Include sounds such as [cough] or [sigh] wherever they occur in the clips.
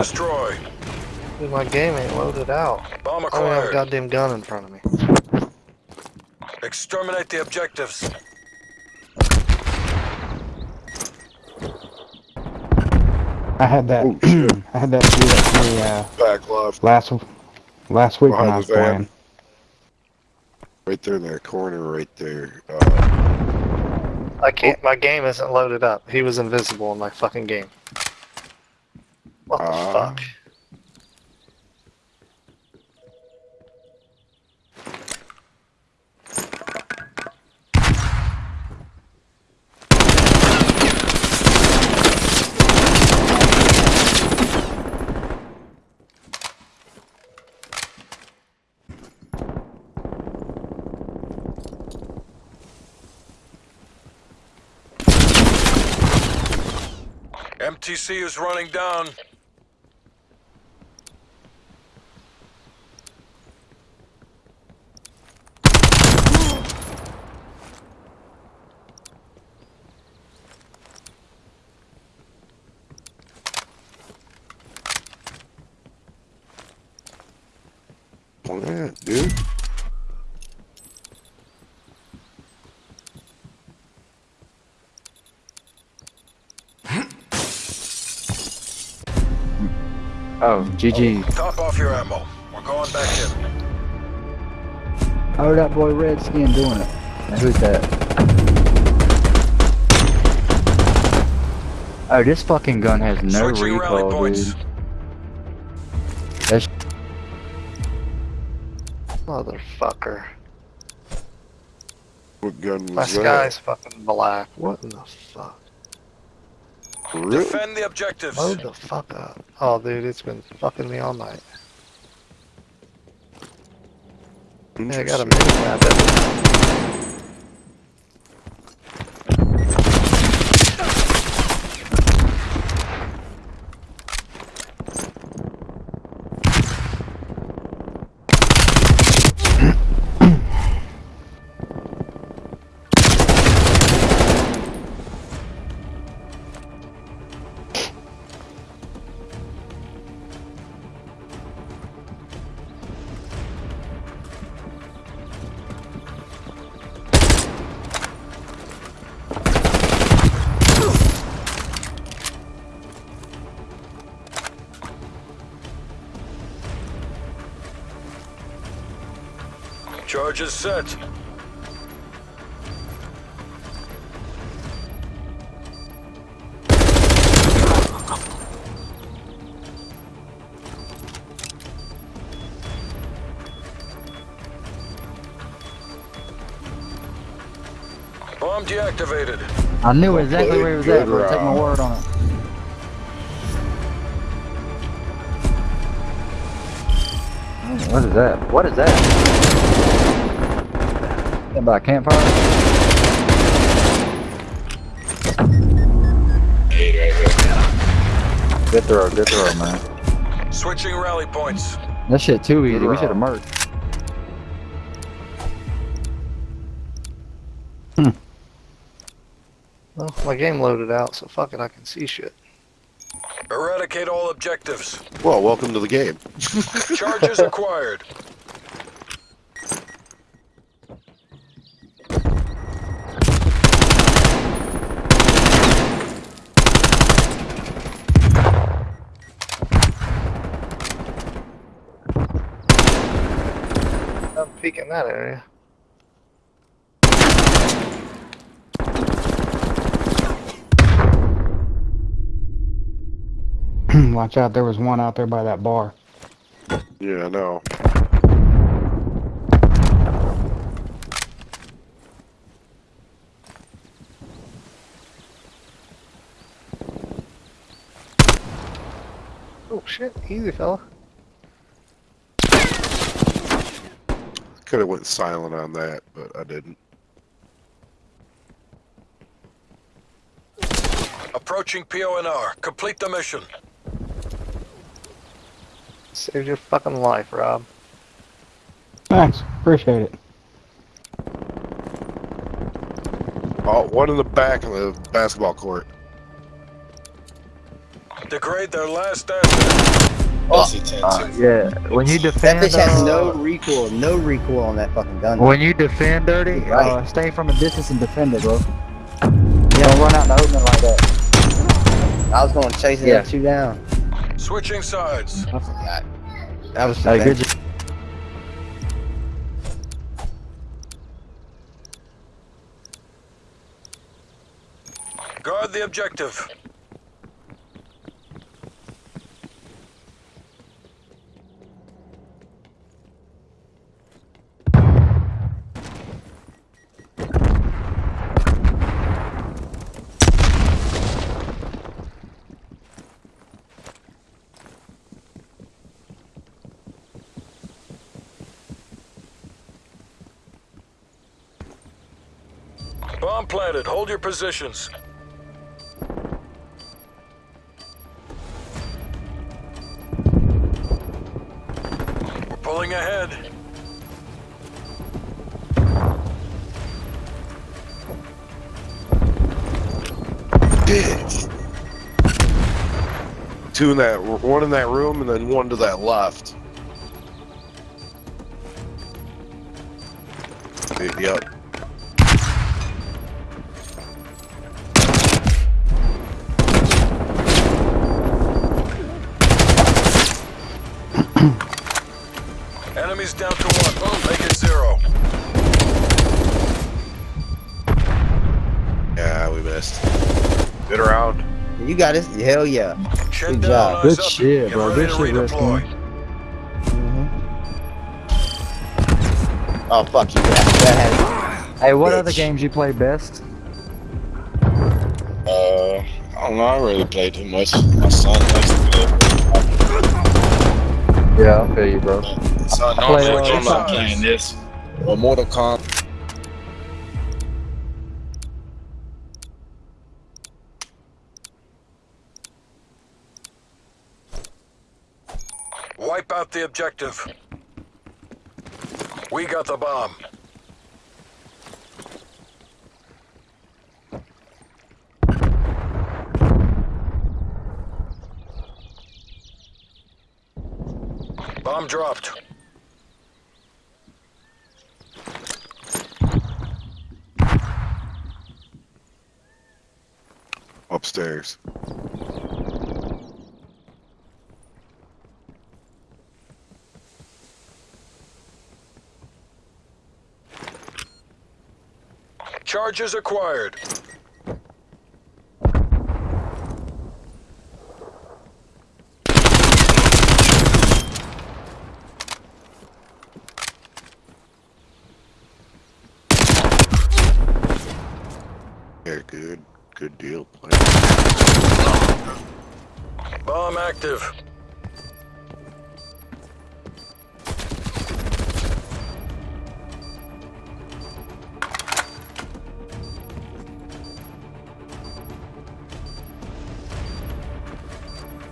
Destroy. Dude, my game ain't loaded out. Bomb I don't have a goddamn gun in front of me. Exterminate the objectives. I had that. Oh. [clears throat] I had that dude at me uh, Back left, last last week when I was van. playing. right there in that corner, right there. Uh, I can't. My game isn't loaded up. He was invisible in my fucking game. What the Ah. fuck? MTC is running down. Plant, dude. [clears throat] Oh, GG. Top off your ammo. We're going back in. Oh, that boy Redskin doing it. Now, who's that? Oh, this fucking gun has no Switching rally recoil, dude. That's Motherfucker. What gun was My that? sky's fucking black. What in the fuck? Really? Defend the objectives. Load the fuck up. Oh, dude, it's been fucking me all night. Yeah, I got a Interesting. mini map. Charges set. Bomb deactivated. I knew exactly where he was at, Good bro. Take my word on it. What is that? What is that? That by a campfire? Good throw, good throw, man. Switching rally points. That shit too easy. We should have merged. Hmm. Well, my game loaded out, so fuck it, I can see shit. Eradicate all objectives. Well, welcome to the game. Charges acquired. [laughs] I'm peeking that area. [clears throat] Watch out, there was one out there by that bar. Yeah, I know. Oh shit, easy fella. Could have went silent on that, but I didn't. Approaching PONR. Complete the mission. Saved your fucking life, Rob. Thanks, appreciate it. Oh, one in the back of the basketball court. Degrade their last asset. Oh, Uh, yeah, when you defend, that defend, bitch has uh, no recoil, no recoil on that fucking gun. when you defend dirty, Right. uh, stay from a distance and defend it, bro. You don't run out in the open like that. I was going to chase it Yeah. and shoot down. Switching sides. I forgot. That was Hey, good Guard the objective. Bomb planted. Hold your positions. We're pulling ahead. Two in that, one in that room, and then one to that left. Yep. Enemies down to one. Boom. Make it zero. Yeah, we missed. Good round. You got it. Hell yeah. Chin Good job. Good up. shit, Get bro. ready Good to shit, redeploy. Risky. Oh, fuck you. That, that had Hey, what Bitch. other games you play best? Uh, I don't know. I really play too much. My son likes to play. Yeah, I'll feel you, bro. So play, normally uh, I'm Switching not playing this or Mortal Kombat. Wipe out the objective. We got the bomb. Bomb dropped. Upstairs. Charges acquired. Yeah, good. Good deal. Play. Bomb active.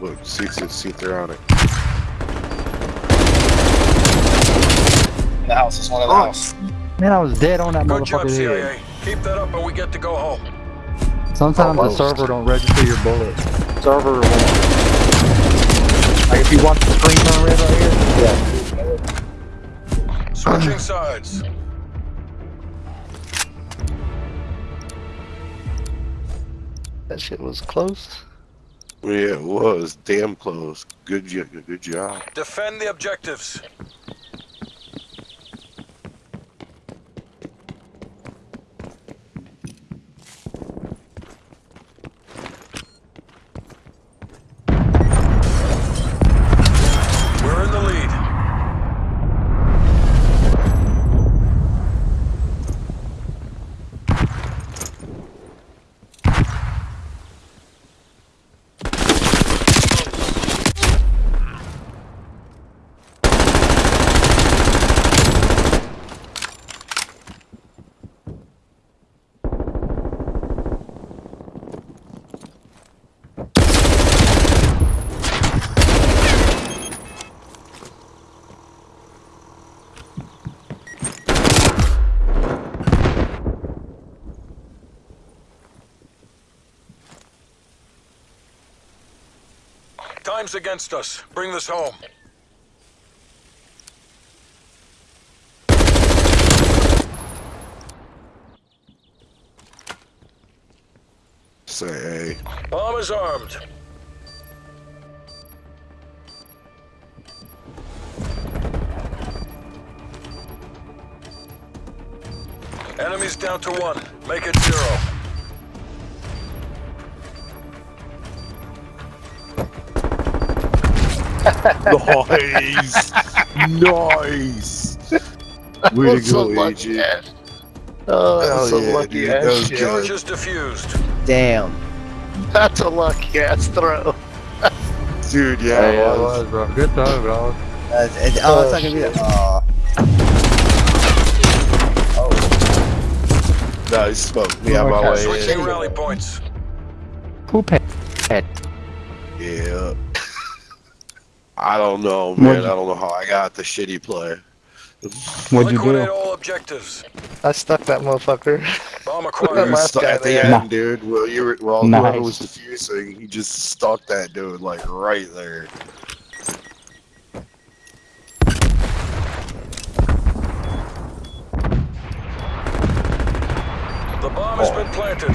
Look, see, see, see if they're on it. In the house. It's one in the oh. house. Man, I was dead on that Good job, motherfucker's head. CIA. Keep that up and we get to go home. Sometimes oh, the server don't register your bullets. Server won't. Like if you watch the screen turn red right here. Yeah. Switching [clears throat] sides. That shit was close. Yeah, it was damn close. Good, jo- good job. Defend the objectives. We're in the lead. Against us. Bring this home. Say, hey. Bomb is armed. Enemies down to one. Make it zero. Nice! nice! Way to That's a go, lucky AJ. ass. Oh, Hell that's a yeah, lucky dude, ass that was shit. good. Charge is defused. Damn. That's a lucky ass throw. Dude, yeah, Hey, it it was. was, bro. Good throw, bro. Uh, it, oh, it's not gonna be that. Aw. Nice smoke. Me on my way Switching rally points. Who paid? Yeah. I don't know, man. I What'd you- don't know how I got the shitty play. What'd you Liquidate do? all objectives. I stuck that motherfucker. Bomb [laughs] You acquired. last stuck guy at the there. end, dude. Well, you were well, Nice. whoever was defusing, he just stuck that dude like right there. The bomb has been planted.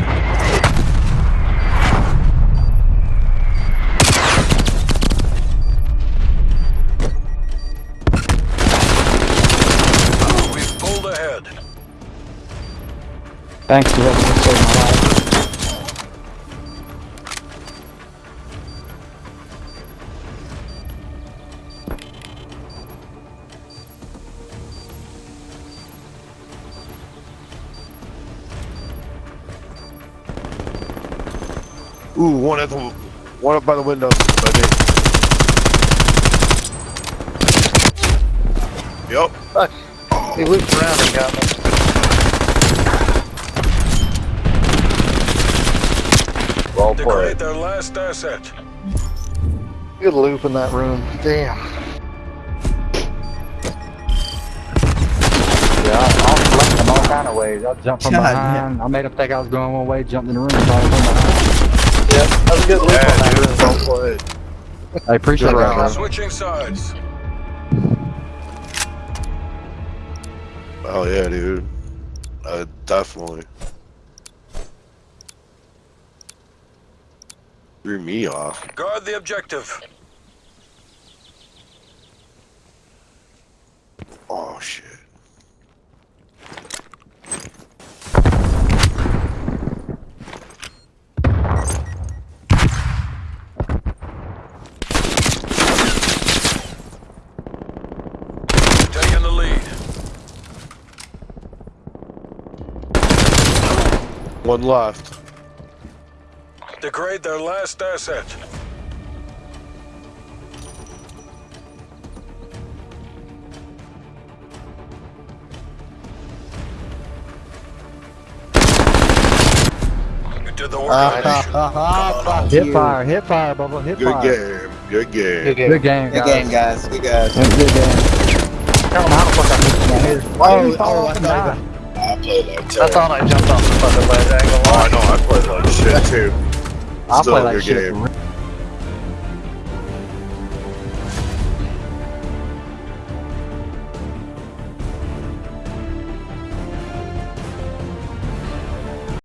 Thanks for letting me save my life. Ooh, one at the one up by the window. By me. Fuck. He looped around and got me. Well Degrade played. their last asset. Good loop in that room. Damn. Yeah, I, I was flanking all kind of ways. I jumped from God, behind. I made him think I was going one way, jumped in the room, thought I was from behind. Yeah, that was a good loop Yeah, on that dude. room. Well played. I appreciate Good that, round. bro. Switching sides. Oh yeah, dude. Uh, definitely. Threw me off. Guard the objective. Oh shit. Taking the lead. One left. Degrade their last asset. You did the work of the ha, ha, ha, Hit fire, hit fire, Bubba, hit Good fire. game. Good game. Good game. Good game, Good guys. game, guys. Good guys. Good game. Tell them how the fuck oh, oh, I missed my head. Why Oh, did you fall oh, off and I die? I played like I thought I jumped off the fucking ledge. I ain't gonna Oh, lie. I know. I played like shit too. I Still play like shit. game.